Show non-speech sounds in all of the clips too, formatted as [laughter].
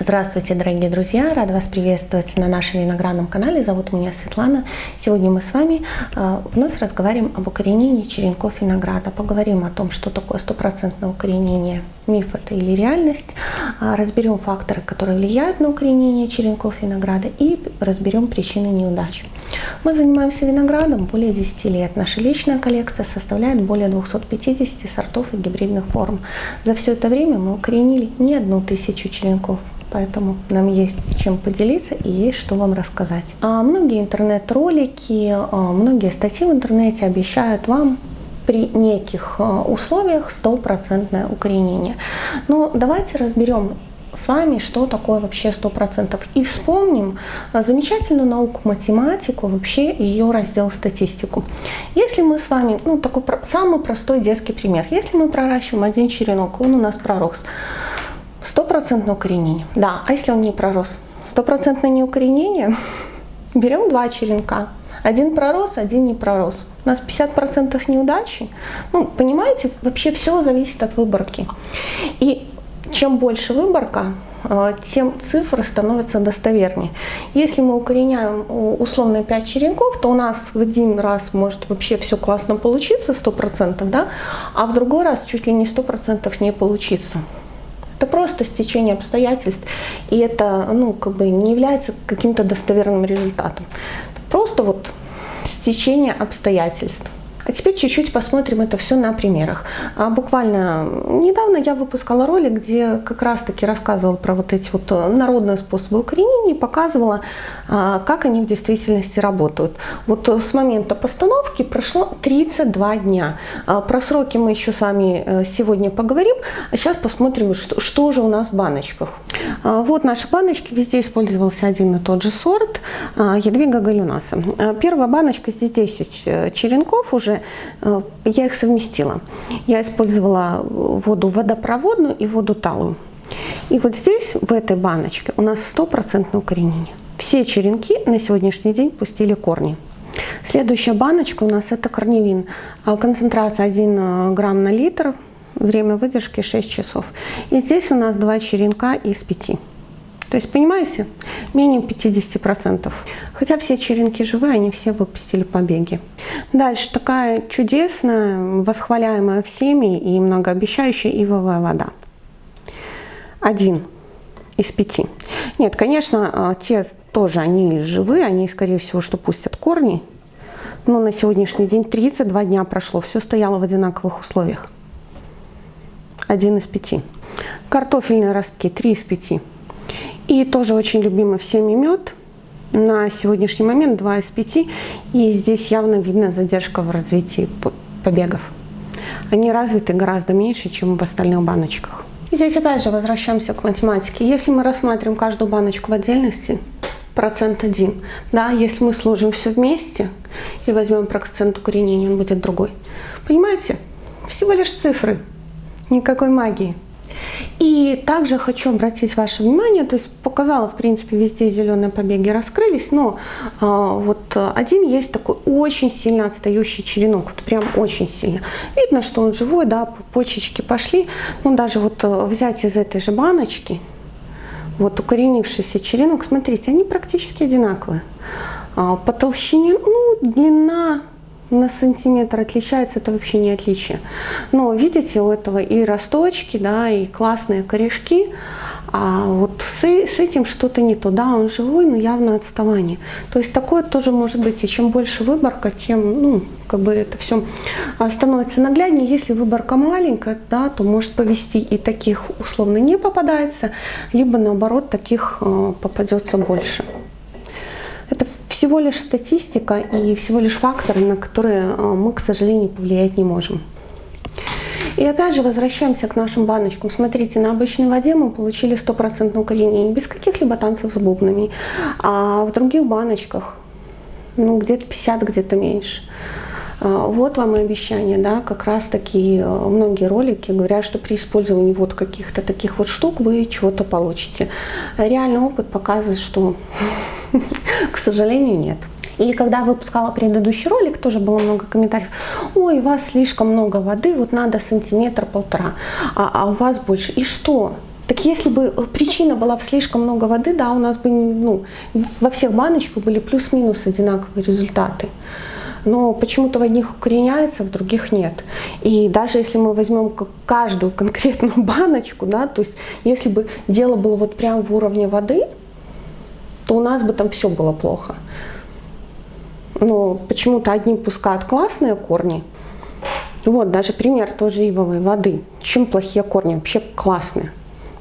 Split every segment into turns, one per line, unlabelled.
Здравствуйте, дорогие друзья! Рада вас приветствовать на нашем виноградном канале. Зовут меня Светлана. Сегодня мы с вами э, вновь разговариваем об укоренении черенков винограда. Поговорим о том, что такое стопроцентное укоренение, миф это или реальность. Э, разберем факторы, которые влияют на укоренение черенков винограда и разберем причины неудач. Мы занимаемся виноградом более 10 лет. Наша личная коллекция составляет более 250 сортов и гибридных форм. За все это время мы укоренили не одну тысячу черенков поэтому нам есть чем поделиться и есть что вам рассказать. А многие интернет-ролики, а, многие статьи в интернете обещают вам при неких а, условиях стопроцентное укоренение. Но давайте разберем с вами, что такое вообще 100%. И вспомним а, замечательную науку математику, вообще ее раздел статистику. Если мы с вами, ну такой самый простой детский пример, если мы проращиваем один черенок, он у нас пророс, Стопроцентное укоренение. Да, а если он не пророс? Стопроцентное неукоренение. [laughs] Берем два черенка. Один пророс, один не пророс. У нас 50% неудачи. Ну, понимаете, вообще все зависит от выборки. И чем больше выборка, э, тем цифры становятся достовернее. Если мы укореняем условно 5 черенков, то у нас в один раз может вообще все классно получиться, 100%, да? а в другой раз чуть ли не 100% не получится. Это просто стечение обстоятельств, и это ну, как бы не является каким-то достоверным результатом. Просто вот стечение обстоятельств. А теперь чуть-чуть посмотрим это все на примерах. А буквально недавно я выпускала ролик, где как раз-таки рассказывала про вот эти вот э, народные способы укоренения и показывала, а, как они в действительности работают. Вот э, с момента постановки прошло 32 дня. А про сроки мы еще с вами э, сегодня поговорим, а сейчас посмотрим, что, что же у нас в баночках. А, вот наши баночки, везде использовался один и тот же сорт Ядвига галюнаса. Первая баночка, здесь 10 черенков уже, я их совместила. Я использовала воду водопроводную и воду талую. И вот здесь, в этой баночке, у нас стопроцентное укоренение. Все черенки на сегодняшний день пустили корни. Следующая баночка у нас это корневин. А, концентрация 1 э, грамм на литр, время выдержки 6 часов. И здесь у нас два черенка из 5. То есть, понимаете, менее 50%. Хотя все черенки живые, они все выпустили побеги. Дальше такая чудесная, восхваляемая всеми и многообещающая ивовая вода. Один из пяти. Нет, конечно, а, те тоже они живые, они, скорее всего, что пустят корни. Но на сегодняшний день 32 дня прошло, все стояло в одинаковых условиях. Один из пяти. Картофельные ростки, три из пяти. И тоже очень любимый всеми мед. На сегодняшний момент 2 из 5. И здесь явно видно задержка в развитии побегов. Они развиты гораздо меньше, чем в остальных баночках. И здесь опять же возвращаемся к математике. Если мы рассматриваем каждую баночку в отдельности, процент один. Да, если мы сложим все вместе и возьмем процент укоренения, он будет другой. Понимаете? Всего лишь цифры, никакой магии. И также хочу обратить ваше внимание, то есть показала, в принципе, везде зеленые побеги раскрылись, но э, вот один есть такой очень сильно отстающий черенок, вот прям очень сильно. Видно, что он живой, да, почечки пошли, ну даже вот э, взять из этой же баночки, вот укоренившийся черенок, смотрите, они практически одинаковые. А, по толщине, ну, длина на сантиметр отличается, это вообще не отличие. Но видите, у этого и росточки, да, и классные корешки, а вот с, с этим что-то не то. Да, он живой, но явно отставание. То есть такое тоже может быть. И чем больше выборка, тем, ну, как бы это все а, становится нагляднее. Если выборка маленькая, да, то может повести и таких условно не попадается, либо наоборот таких э, попадется больше всего лишь статистика и всего лишь факторы, на которые э, мы, к сожалению, повлиять не можем. И опять же возвращаемся к нашим баночкам. Смотрите, на обычной воде мы получили стопроцентное укоренение, без каких-либо танцев с бубнами. А в других баночках, ну где-то 50, где-то меньше. А, вот вам и обещание, да, как раз таки э, многие ролики говорят, что при использовании вот каких-то таких вот штук вы чего-то получите. Реальный опыт показывает, что [laughs] К сожалению, нет. И когда выпускала предыдущий ролик, тоже было много комментариев. Ой, у вас слишком много воды, вот надо сантиметр-полтора, а, а у вас больше. И что? Так если бы причина была в слишком много воды, да, у нас бы ну, во всех баночках были плюс-минус одинаковые результаты. Но почему-то в одних укореняется, в других нет. И даже если мы возьмем каждую конкретную [laughs] баночку, да, то есть если бы дело было вот прям в уровне воды, то у нас бы там все было плохо. Но почему-то одни пускают классные корни, вот, даже пример тоже ивовой воды. Чем плохие корни? Вообще классные.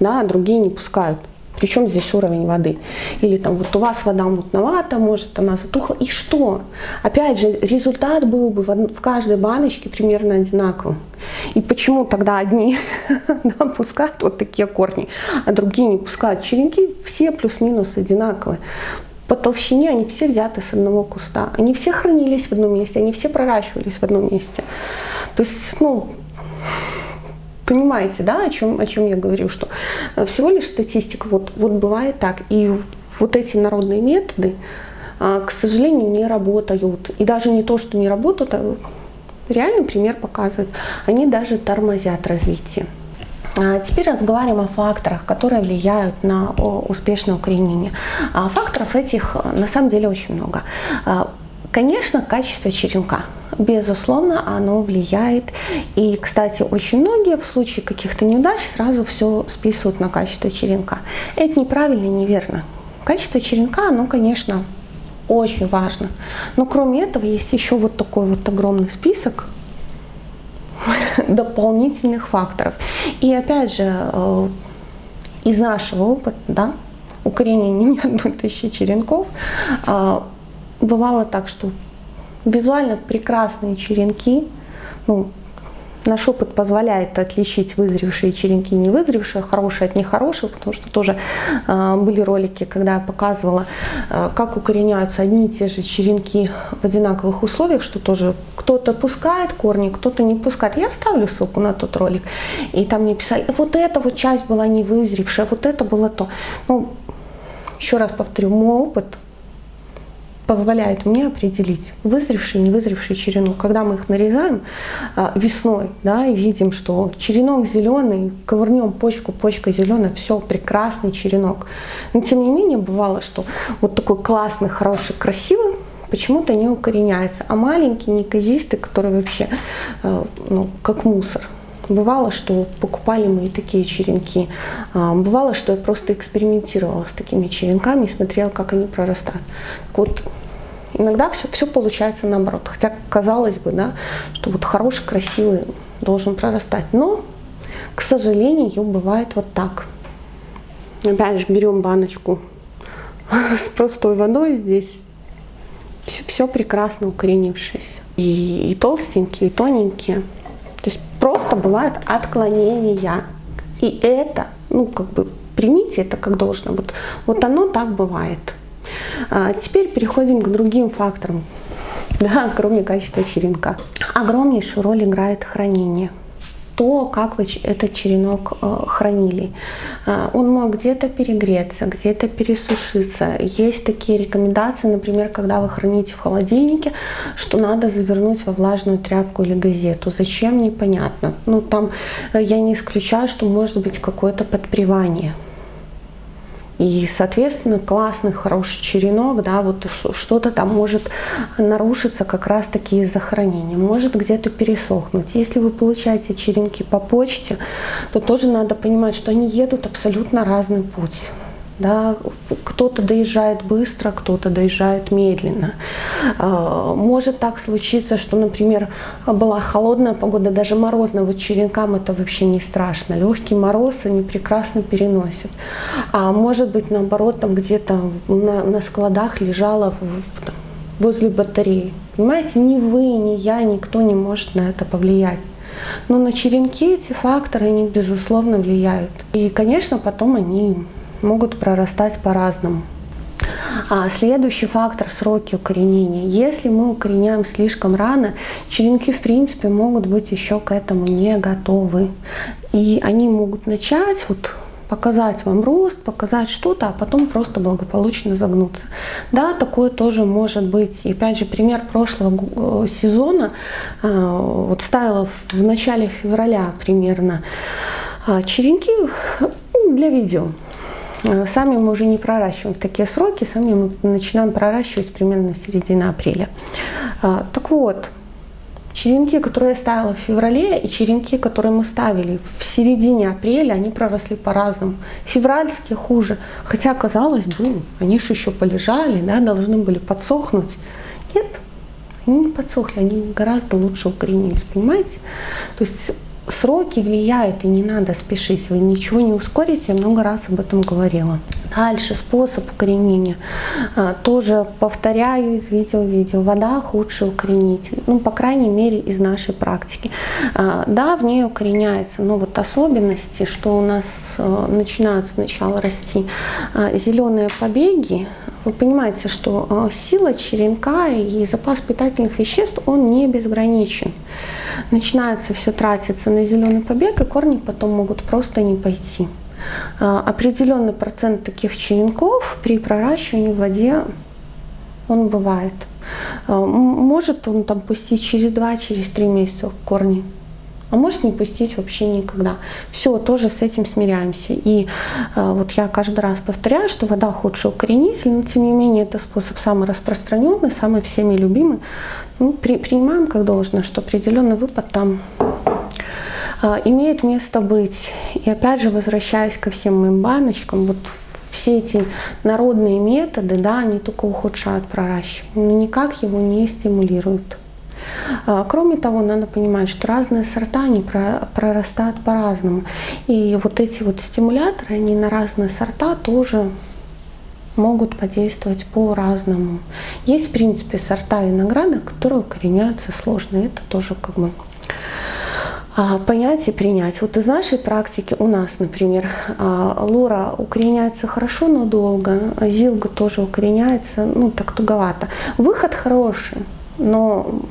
Да, а другие не пускают. Причем здесь уровень воды. Или там вот у вас вода мутновата, может она затухла. И что? Опять же, результат был бы в, каждой баночке примерно одинаковым. И почему тогда одни [laughs] да, пускают вот такие корни, а другие не пускают? Черенки все плюс-минус одинаковые. По толщине они все взяты с одного куста. Они все хранились в одном месте, они все проращивались в одном месте. То есть, ну, понимаете, да, о чем, о чем я говорю, что всего лишь статистика, вот, вот бывает так. И вот эти народные методы, а, к сожалению, не работают. И даже не то, что не работают, а реальный пример показывает, они даже тормозят развитие. А теперь разговариваем о факторах, которые влияют на успешное укоренение. А факторов этих на самом деле очень много. Конечно, качество черенка. Безусловно, оно влияет. И, кстати, очень многие в случае каких-то неудач сразу все списывают на качество черенка. Это неправильно и неверно. Качество черенка, оно, конечно, очень важно. Но кроме этого есть еще вот такой вот огромный список [laughs] дополнительных факторов. И опять же, э, из нашего опыта, да, укоренения [laughs] не одной тысячи черенков, э, бывало так, что визуально прекрасные черенки, ну, Наш опыт позволяет отличить вызревшие черенки и невызревшие, хорошие от нехороших, потому что тоже э, были ролики, когда я показывала, э, как укореняются одни и те же черенки в одинаковых условиях, что тоже кто-то пускает корни, кто-то не пускает. Я оставлю ссылку на тот ролик, и там мне писали, вот эта вот часть была не вызревшая, вот это было то. Ну, еще раз повторю, мой опыт позволяет мне определить вызревший невызревший черенок. Когда мы их нарезаем а, весной, да, и видим, что черенок зеленый, ковырнем почку, почка зеленая, все, прекрасный черенок. Но тем не менее бывало, что вот такой классный, хороший, красивый, почему-то не укореняется, а маленький, неказистый, который вообще а, ну, как мусор. Бывало, что покупали мы такие черенки. А, бывало, что я просто экспериментировала с такими черенками и смотрела, как они прорастают. Так вот, иногда все, все получается наоборот. Хотя казалось бы, да, что вот хороший, красивый должен прорастать. Но, к сожалению, бывает вот так. Опять же, берем баночку [laughs] с простой водой здесь. Все, прекрасно укоренившееся. И, и толстенькие, и тоненькие. Просто бывают отклонения. И это, ну, как бы, примите это как должно. Вот, вот оно так бывает. А теперь переходим к другим факторам, [laughs] да, кроме качества черенка. Огромнейшую роль играет хранение то, как вы этот черенок э, хранили. Э, он мог где-то перегреться, где-то пересушиться. Есть такие рекомендации, например, когда вы храните в холодильнике, что надо завернуть во влажную тряпку или газету. Зачем, непонятно. Ну, там э, я не исключаю, что может быть какое-то подпревание. И, соответственно, классный, хороший черенок, да, вот что-то там может нарушиться как раз-таки из-за хранения, может где-то пересохнуть. Если вы получаете черенки по почте, то тоже надо понимать, что они едут абсолютно разный путь. Да, кто-то доезжает быстро, кто-то доезжает медленно. А, может так случиться, что, например, была холодная погода, даже морозная, вот черенкам это вообще не страшно. Легкий мороз они прекрасно переносят. А может быть, наоборот, там где-то на, на складах лежала возле батареи. Понимаете, ни вы, ни я, никто не может на это повлиять. Но на черенки эти факторы, они безусловно влияют. И, конечно, потом они могут прорастать по-разному. А следующий фактор – сроки укоренения. Если мы укореняем слишком рано, черенки в принципе могут быть еще к этому не готовы. И они могут начать вот показать вам рост, показать что-то, а потом просто благополучно загнуться. Да, такое тоже может быть. И опять же, пример прошлого э, сезона, э, вот ставила в начале февраля примерно, а черенки Ну, для видео. Э, сами мы уже не проращиваем в такие сроки, сами мы начинаем проращивать примерно в середине апреля. А, так вот, черенки, которые я ставила в феврале, и черенки, которые мы ставили в середине апреля, они проросли по-разному. Февральские хуже, хотя, казалось бы, они же еще полежали, да, должны были подсохнуть. Нет, они не подсохли, они гораздо лучше укоренились, понимаете? То есть сроки влияют, и не надо спешить. Вы ничего не ускорите, я много раз об этом говорила. Дальше способ укоренения. А, тоже повторяю из видео в видео. Вода худший укоренитель. Ну, по крайней мере, из нашей практики. А, да, в ней укореняется, но вот особенности, что у нас а, начинают сначала расти зеленые побеги, вы понимаете, что сила черенка и запас питательных веществ, он не безграничен. Начинается все тратиться на зеленый побег, и корни потом могут просто не пойти. А, определенный процент таких черенков при проращивании в воде он бывает. А, может он там пустить через 2-3 через месяца корни, а может не пустить вообще никогда. Все, тоже с этим смиряемся. И э, вот я каждый раз повторяю, что вода худший укоренитель, но тем не менее это способ самый распространенный, самый всеми любимый. Ну, при, принимаем как должное, что определенный выпад там а, имеет место быть. И опять же, возвращаясь ко всем моим баночкам, вот все эти народные методы, да, они только ухудшают проращивание, но никак его не стимулируют. А, кроме того, надо понимать, что разные сорта, они прорастают по-разному. И вот эти вот стимуляторы, они на разные сорта тоже могут подействовать по-разному. Есть, в принципе, сорта винограда, которые укореняются сложно. Это тоже как бы а, понять и принять. Вот из нашей практики у нас, например, а, лора укореняется хорошо, но долго, зилга тоже укореняется, ну, так туговато. Выход хороший, но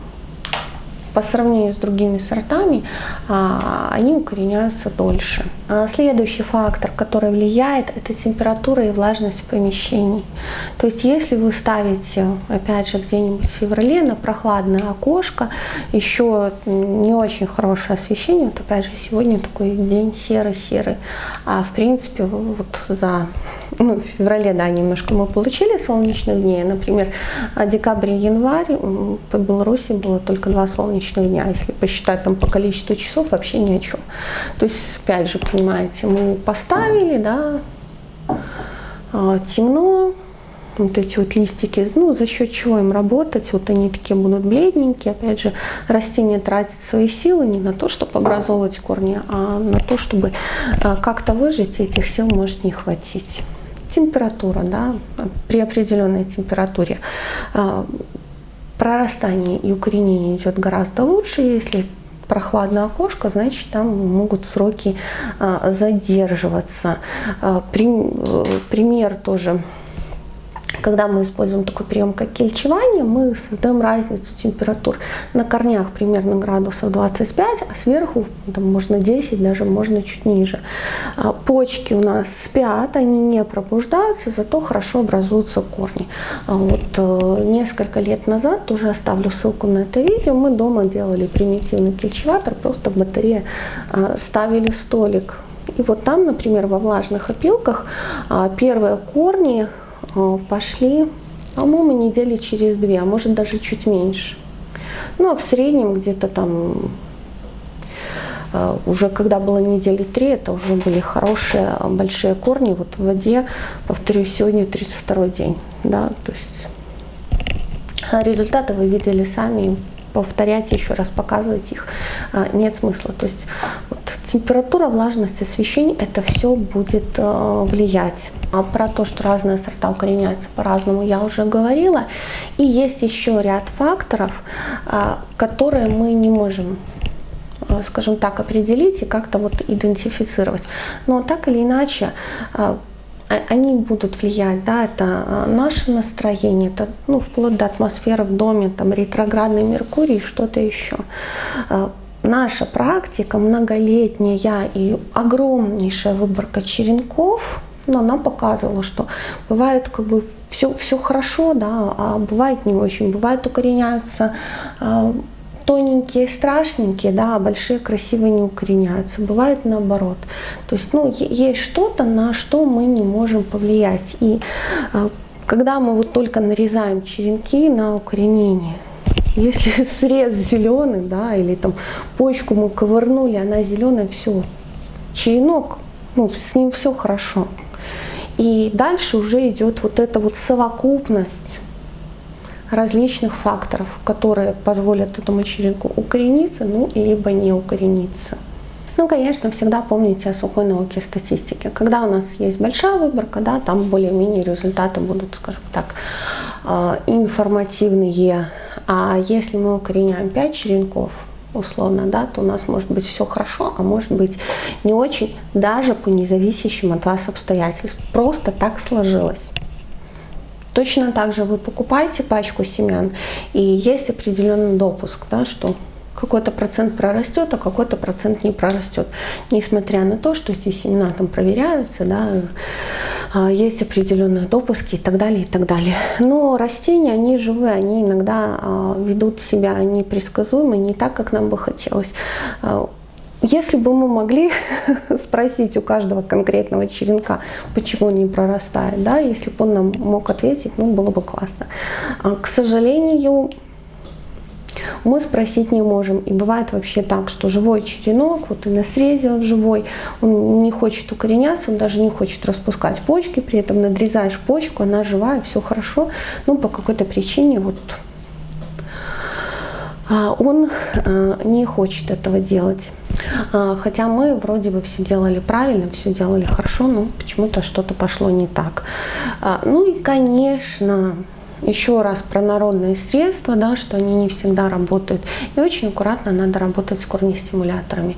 по сравнению с другими сортами они укореняются дольше. Следующий фактор, который влияет, это температура и влажность в помещении. То есть если вы ставите, опять же, где-нибудь в феврале на прохладное окошко, еще не очень хорошее освещение, вот опять же сегодня такой день серый-серый, а в принципе вот за ну, в феврале, да, немножко мы получили солнечных дней, например, декабрь и январь по Беларуси было только два солнечных дня, если посчитать там по количеству часов, вообще ни о чем. То есть, опять же, понимаете, мы поставили, да, а, темно, вот эти вот листики, ну, за счет чего им работать, вот они такие будут бледненькие, опять же, растение тратит свои силы не на то, чтобы образовывать корни, а на то, чтобы а, как-то выжить, этих сил может не хватить. Температура, да, при определенной температуре а, прорастание и укоренение идет гораздо лучше, если прохладное окошко, значит там могут сроки а, задерживаться. А, э, пример тоже когда мы используем такой прием, как кельчевание, мы создаем разницу температур. На корнях примерно градусов 25, а сверху там, можно 10, даже можно чуть ниже. А почки у нас спят, они не пробуждаются, зато хорошо образуются корни. А вот э, несколько лет назад, тоже оставлю ссылку на это видео, мы дома делали примитивный кельчеватор, просто в батарее э, ставили столик. И вот там, например, во влажных опилках первые корни пошли, по-моему, недели через две, а может даже чуть меньше. Ну, а в среднем где-то там э, уже когда было недели три, это уже были хорошие большие корни. Вот в воде, повторюсь, сегодня 32 день. Да, то есть результаты вы видели сами, повторять еще раз, показывать их а, нет смысла. То есть вот, температура, влажность, освещение, это все будет э, влиять. А про то, что разные сорта укореняются по-разному, я уже говорила. И есть еще ряд факторов, э, которые мы не можем скажем так, определить и как-то вот идентифицировать. Но так или иначе, а, они будут влиять, да, это а, наше настроение, это ну, вплоть до атмосферы в доме, там ретроградный Меркурий, что-то еще. А, наша практика многолетняя и огромнейшая выборка черенков, но она показывала, что бывает как бы все, все хорошо, да, а бывает не очень. Бывает укореняются тоненькие, страшненькие, да, а большие, красивые не укореняются. Бывает наоборот. То есть, ну, есть что-то, на что мы не можем повлиять. И а, когда мы вот только нарезаем черенки на укоренение, если [laughs] срез зеленый, да, или там почку мы ковырнули, она зеленая, все, черенок, ну, с ним все хорошо. И дальше уже идет вот эта вот совокупность различных факторов, которые позволят этому черенку укорениться, ну, либо не укорениться. Ну, конечно, всегда помните о сухой науке статистики. Когда у нас есть большая выборка, да, там более-менее результаты будут, скажем так, а, информативные. А если мы укореняем 5 черенков, условно, да, то у нас может быть все хорошо, а может быть не очень, даже по независящим от вас обстоятельствам. Просто так сложилось. Точно так же вы покупаете пачку семян, и есть определенный допуск, да, что какой-то процент прорастет, а какой-то процент не прорастет. Несмотря на то, что эти семена там проверяются, да, а, есть определенные допуски и так далее, и так далее. Но растения, они живые, они иногда а, ведут себя непредсказуемо, не так, как нам бы хотелось. Если бы мы могли [laughs] спросить у каждого конкретного черенка, почему не прорастает, да, если бы он нам мог ответить, ну, было бы классно. А, к сожалению, мы спросить не можем. И бывает вообще так, что живой черенок, вот и на срезе он живой, он не хочет укореняться, он даже не хочет распускать почки, при этом надрезаешь почку, она живая, все хорошо, но по какой-то причине вот а, он а, не хочет этого делать. А, хотя мы вроде бы все делали правильно, все делали хорошо, но почему-то что-то пошло не так. Ну и, конечно, еще раз про народные средства, да, что они не всегда работают. И очень аккуратно надо работать с корнестимуляторами,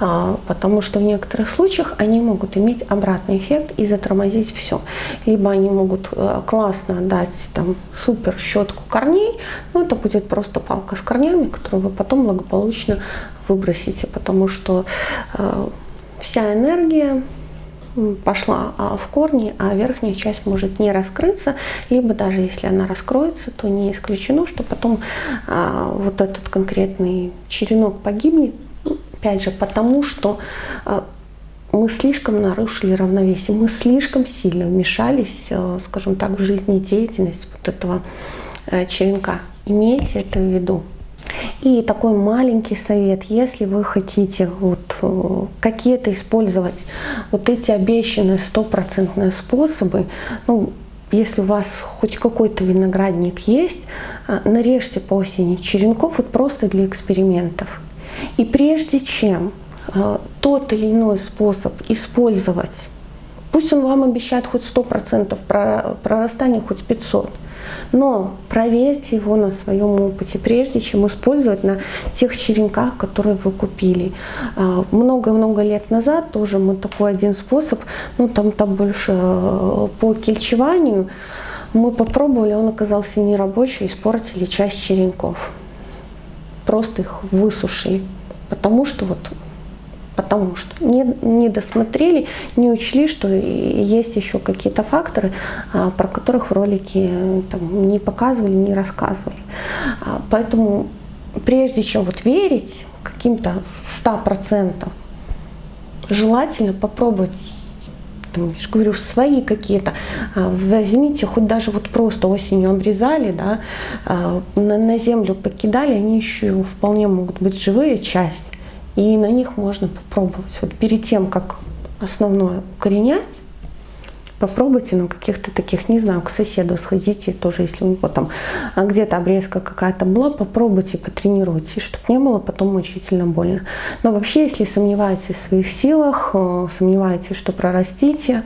а, потому что в некоторых случаях они могут иметь обратный эффект и затормозить все. Либо они могут э, классно дать там супер щетку корней, но это будет просто палка с корнями, которую вы потом благополучно выбросите, потому что э, вся энергия пошла а, в корни, а верхняя часть может не раскрыться, либо даже если она раскроется, то не исключено, что потом а, вот этот конкретный черенок погибнет, опять же, потому что а, мы слишком нарушили равновесие, мы слишком сильно вмешались, скажем так, в жизнедеятельность вот этого черенка. Имейте это в виду. И такой маленький совет, если вы хотите вот э, какие-то использовать вот эти обещанные стопроцентные способы, ну, если у вас хоть какой-то виноградник есть, э, нарежьте по осени черенков вот просто для экспериментов. И прежде чем э, тот или иной способ использовать, пусть он вам обещает хоть 100% прорастания, хоть 500%, но проверьте его на своем опыте, прежде чем использовать на тех черенках, которые вы купили. А, много-много лет назад тоже мы такой один способ, ну там, там больше э, по кельчеванию, мы попробовали, он оказался нерабочий, испортили часть черенков. Просто их высушили, потому что вот потому что не, не досмотрели, не учли, что есть еще какие-то факторы, а, про которых в ролике там, не показывали, не рассказывали. А, поэтому прежде чем вот верить каким-то 100%, желательно попробовать там, я же говорю, свои какие-то, а, возьмите, хоть даже вот просто осенью обрезали, да, на землю покидали, они еще вполне могут быть живые часть, и на них можно попробовать. Вот перед тем, как основное укоренять, попробуйте на каких-то таких, не знаю, к соседу сходите, тоже если у него там а, где-то обрезка какая-то была, попробуйте, потренируйтесь, чтобы не было потом мучительно больно. Но вообще, если сомневаетесь в своих силах, э, сомневаетесь, что прорастите,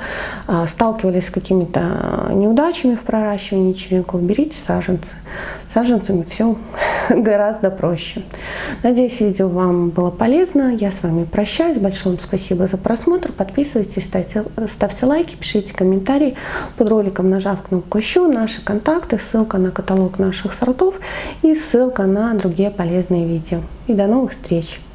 э, сталкивались с какими-то неудачами в проращивании черенков, берите саженцы. Саженцами все [laughs] гораздо проще. Надеюсь, видео вам было полезно. Я с вами прощаюсь. Большое вам спасибо за просмотр. Подписывайтесь, ставьте, ставьте лайки, пишите комментарии под роликом, нажав кнопку «Еще», наши контакты, ссылка на каталог наших сортов и ссылка на другие полезные видео. И до новых встреч!